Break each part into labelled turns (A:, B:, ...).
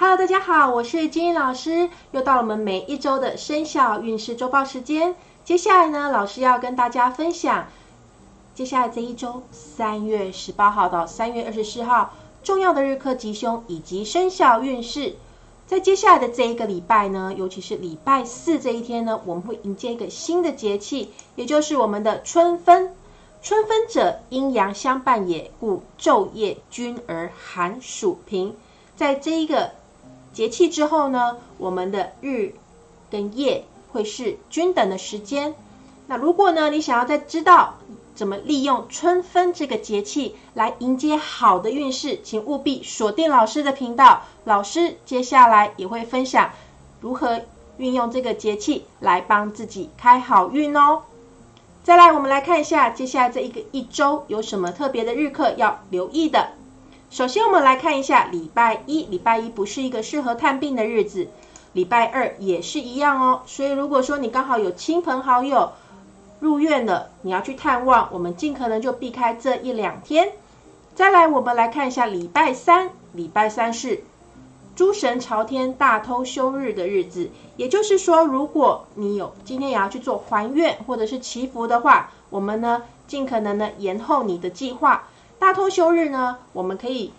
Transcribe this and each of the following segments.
A: Hello，大家好，我是金英老师，又到了我们每一周的生肖运势周报时间。接下来呢，老师要跟大家分享接下来这一周三月十八号到三月二十四号重要的日课吉凶以及生肖运势。在接下来的这一个礼拜呢，尤其是礼拜四这一天呢，我们会迎接一个新的节气，也就是我们的春分。春分者，阴阳相伴也，故昼夜均而寒暑平。在这一个节气之后呢，我们的日跟夜会是均等的时间。那如果呢，你想要再知道怎么利用春分这个节气来迎接好的运势，请务必锁定老师的频道。老师接下来也会分享如何运用这个节气来帮自己开好运哦。再来，我们来看一下接下来这一个一周有什么特别的日课要留意的。首先，我们来看一下礼拜一。礼拜一不是一个适合探病的日子，礼拜二也是一样哦。所以，如果说你刚好有亲朋好友入院了，你要去探望，我们尽可能就避开这一两天。再来，我们来看一下礼拜三。礼拜三是诸神朝天、大偷休日的日子，也就是说，如果你有今天也要去做还愿或者是祈福的话，我们呢尽可能的延后你的计划。大通休日呢，我们可以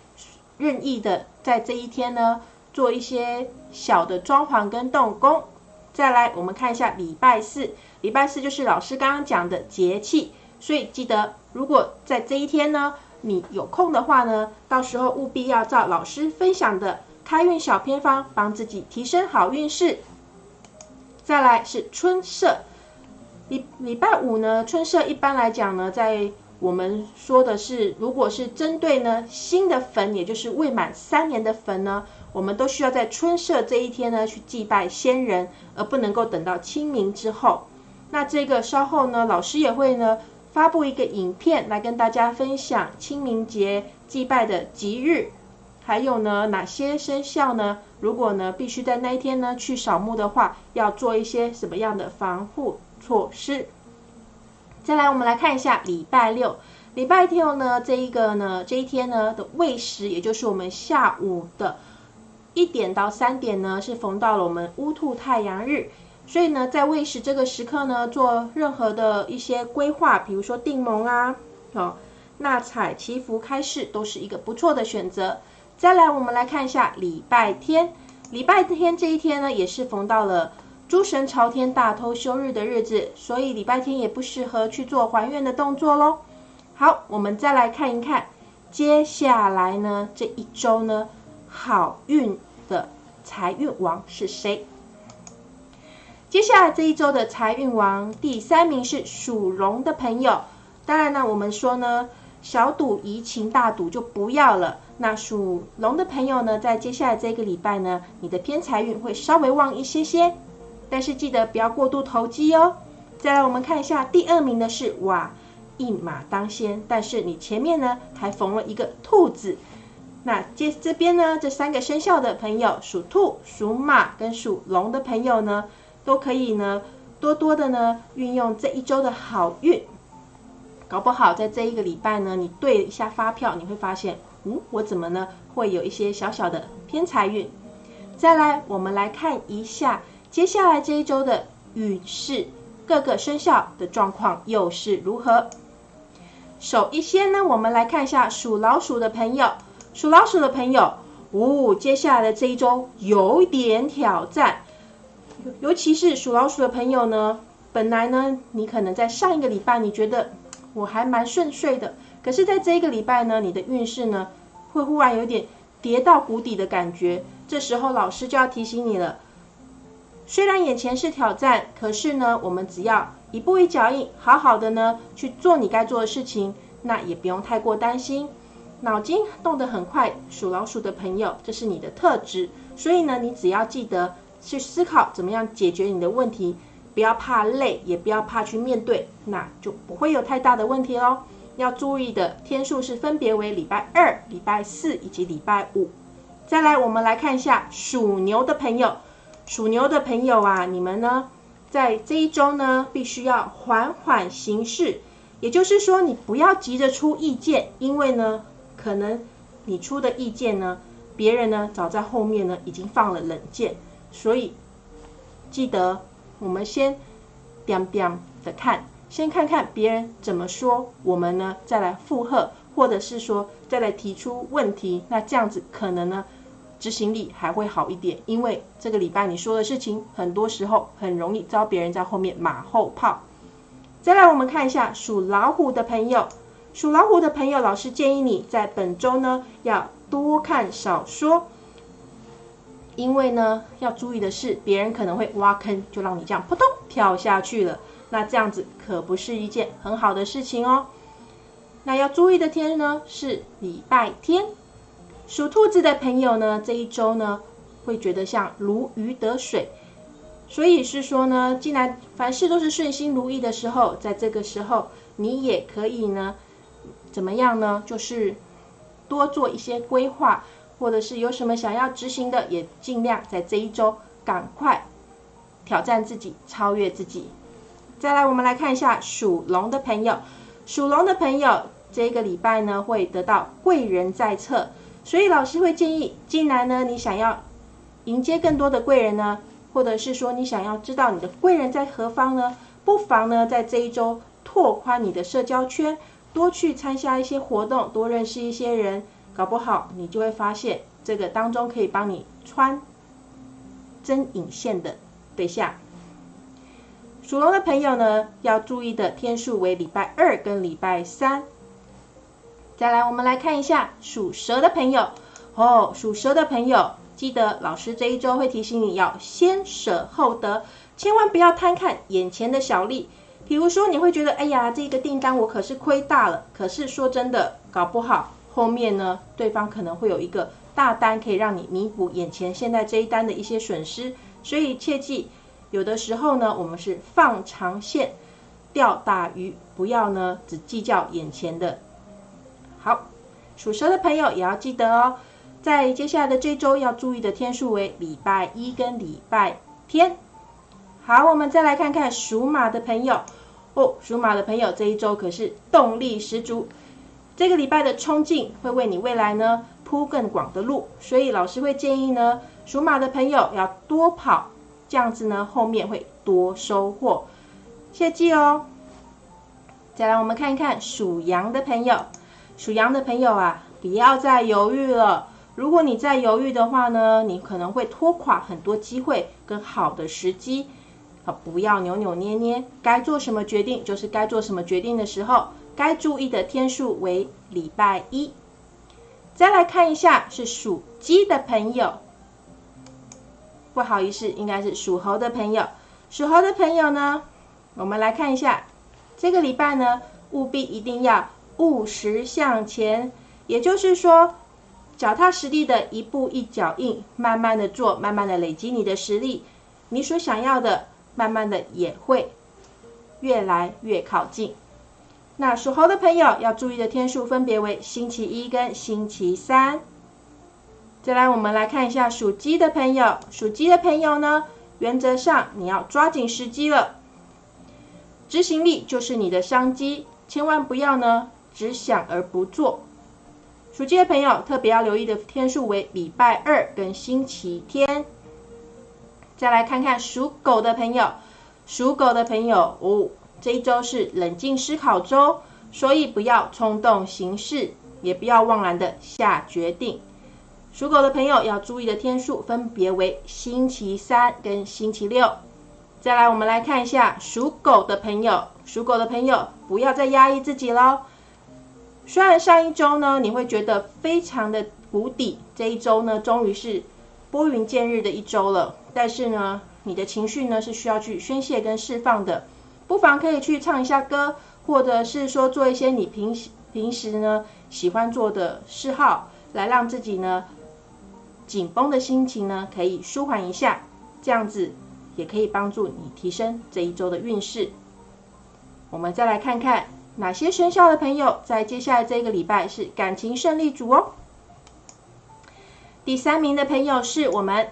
A: 任意的在这一天呢做一些小的装潢跟动工。再来，我们看一下礼拜四，礼拜四就是老师刚刚讲的节气，所以记得如果在这一天呢，你有空的话呢，到时候务必要照老师分享的开运小偏方，帮自己提升好运势。再来是春社，礼礼拜五呢，春社一般来讲呢，在我们说的是，如果是针对呢新的坟，也就是未满三年的坟呢，我们都需要在春社这一天呢去祭拜先人，而不能够等到清明之后。那这个稍后呢，老师也会呢发布一个影片来跟大家分享清明节祭拜的吉日，还有呢哪些生肖呢？如果呢必须在那一天呢去扫墓的话，要做一些什么样的防护措施？再来，我们来看一下礼拜六。礼拜六呢，这一个呢，这一天呢的未时，也就是我们下午的一点到三点呢，是逢到了我们乌兔太阳日。所以呢，在未时这个时刻呢，做任何的一些规划，比如说订盟啊、哦纳采、祈福、开市，都是一个不错的选择。再来，我们来看一下礼拜天。礼拜天这一天呢，也是逢到了。诸神朝天、大偷休日的日子，所以礼拜天也不适合去做还愿的动作喽。好，我们再来看一看，接下来呢这一周呢好运的财运王是谁？接下来这一周的财运王第三名是属龙的朋友。当然呢，我们说呢小赌怡情，大赌就不要了。那属龙的朋友呢，在接下来这个礼拜呢，你的偏财运会稍微旺一些些。但是记得不要过度投机哦。再来，我们看一下第二名的是哇，一马当先。但是你前面呢还缝了一个兔子。那接这边呢，这三个生肖的朋友，属兔、属马跟属龙的朋友呢，都可以呢多多的呢运用这一周的好运。搞不好在这一个礼拜呢，你对一下发票，你会发现，嗯，我怎么呢会有一些小小的偏财运。再来，我们来看一下。接下来这一周的运势，各个生肖的状况又是如何？首一先呢，我们来看一下属老鼠的朋友，属老鼠的朋友，哦，接下来的这一周有点挑战，尤其是属老鼠的朋友呢，本来呢，你可能在上一个礼拜你觉得我还蛮顺遂的，可是在这一个礼拜呢，你的运势呢，会忽然有点跌到谷底的感觉，这时候老师就要提醒你了。虽然眼前是挑战，可是呢，我们只要一步一脚印，好好的呢去做你该做的事情，那也不用太过担心。脑筋动得很快，属老鼠的朋友，这是你的特质。所以呢，你只要记得去思考怎么样解决你的问题，不要怕累，也不要怕去面对，那就不会有太大的问题喽。要注意的天数是分别为礼拜二、礼拜四以及礼拜五。再来，我们来看一下属牛的朋友。属牛的朋友啊，你们呢，在这一周呢，必须要缓缓行事。也就是说，你不要急着出意见，因为呢，可能你出的意见呢，别人呢早在后面呢已经放了冷箭，所以记得我们先点点的看，先看看别人怎么说，我们呢再来附和，或者是说再来提出问题，那这样子可能呢执行力还会好一点，因为这个礼拜你说的事情，很多时候很容易遭别人在后面马后炮。再来，我们看一下属老虎的朋友。属老虎的朋友，老师建议你在本周呢要多看少说，因为呢要注意的是，别人可能会挖坑，就让你这样扑通跳下去了。那这样子可不是一件很好的事情哦。那要注意的天呢是礼拜天。属兔子的朋友呢，这一周呢会觉得像如鱼得水。所以是说呢，既然凡事都是顺心如意的时候，在这个时候，你也可以呢，怎么样呢？就是多做一些规划，或者是有什么想要执行的，也尽量在这一周赶快挑战自己，超越自己。再来，我们来看一下属龙的朋友，属龙的朋友这个礼拜呢会得到贵人在侧，所以老师会建议，既然呢你想要迎接更多的贵人呢。或者是说你想要知道你的贵人在何方呢？不妨呢在这一周拓宽你的社交圈，多去参加一些活动，多认识一些人，搞不好你就会发现这个当中可以帮你穿针引线的对象。属龙的朋友呢，要注意的天数为礼拜二跟礼拜三。再来，我们来看一下属蛇的朋友哦，属蛇的朋友。记得老师这一周会提醒你要先舍后得，千万不要贪看眼前的小利。比如说，你会觉得，哎呀，这个订单我可是亏大了。可是说真的，搞不好后面呢，对方可能会有一个大单可以让你弥补眼前现在这一单的一些损失。所以切记，有的时候呢，我们是放长线钓大鱼，不要呢只计较眼前的。好，属蛇的朋友也要记得哦。在接下来的这周要注意的天数为礼拜一跟礼拜天。好，我们再来看看属马的朋友哦，属马的朋友这一周可是动力十足，这个礼拜的冲劲会为你未来呢铺更广的路，所以老师会建议呢，属马的朋友要多跑，这样子呢后面会多收获，切记哦。再来我们看一看属羊的朋友，属羊的朋友啊，不要再犹豫了。如果你再犹豫的话呢，你可能会拖垮很多机会跟好的时机。啊，不要扭扭捏捏，该做什么决定就是该做什么决定的时候。该注意的天数为礼拜一。再来看一下是属鸡的朋友，不好意思，应该是属猴的朋友。属猴的朋友呢，我们来看一下这个礼拜呢，务必一定要务实向前，也就是说。脚踏实地的一步一脚印，慢慢的做，慢慢的累积你的实力，你所想要的，慢慢的也会越来越靠近。那属猴的朋友要注意的天数分别为星期一跟星期三。再来，我们来看一下属鸡的朋友，属鸡的朋友呢，原则上你要抓紧时机了，执行力就是你的商机，千万不要呢只想而不做。属鸡的朋友特别要留意的天数为礼拜二跟星期天。再来看看属狗的朋友，属狗的朋友哦，这一周是冷静思考周，所以不要冲动行事，也不要妄然的下决定。属狗的朋友要注意的天数分别为星期三跟星期六。再来，我们来看一下属狗的朋友，属狗的朋友不要再压抑自己喽。虽然上一周呢，你会觉得非常的谷底，这一周呢，终于是拨云见日的一周了。但是呢，你的情绪呢是需要去宣泄跟释放的，不妨可以去唱一下歌，或者是说做一些你平平时呢喜欢做的嗜好，来让自己呢紧绷的心情呢可以舒缓一下，这样子也可以帮助你提升这一周的运势。我们再来看看。哪些生肖的朋友在接下来这个礼拜是感情胜利组哦？第三名的朋友是我们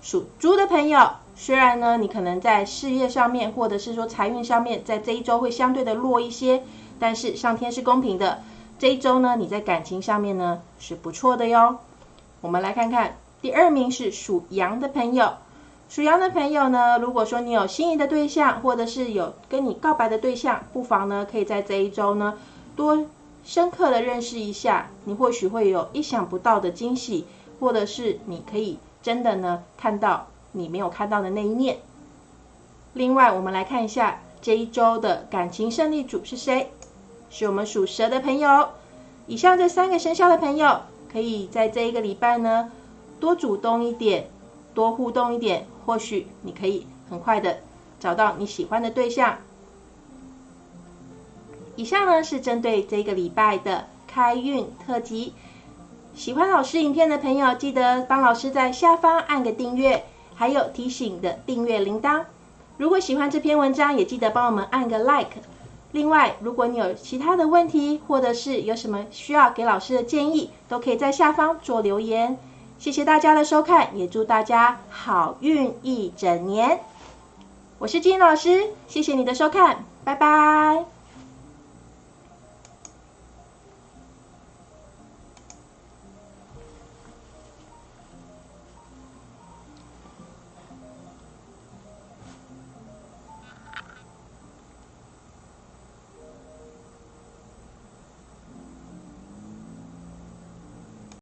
A: 属猪的朋友。虽然呢，你可能在事业上面或者是说财运上面，在这一周会相对的弱一些，但是上天是公平的，这一周呢，你在感情上面呢是不错的哟。我们来看看第二名是属羊的朋友。属羊的朋友呢，如果说你有心仪的对象，或者是有跟你告白的对象，不妨呢可以在这一周呢多深刻的认识一下，你或许会有意想不到的惊喜，或者是你可以真的呢看到你没有看到的那一面。另外，我们来看一下这一周的感情胜利组是谁？是我们属蛇的朋友。以上这三个生肖的朋友，可以在这一个礼拜呢多主动一点，多互动一点。或许你可以很快的找到你喜欢的对象。以上呢是针对这个礼拜的开运特辑。喜欢老师影片的朋友，记得帮老师在下方按个订阅，还有提醒的订阅铃铛。如果喜欢这篇文章，也记得帮我们按个 like。另外，如果你有其他的问题，或者是有什么需要给老师的建议，都可以在下方做留言。谢谢大家的收看，也祝大家好运一整年。我是金老师，谢谢你的收看，拜拜。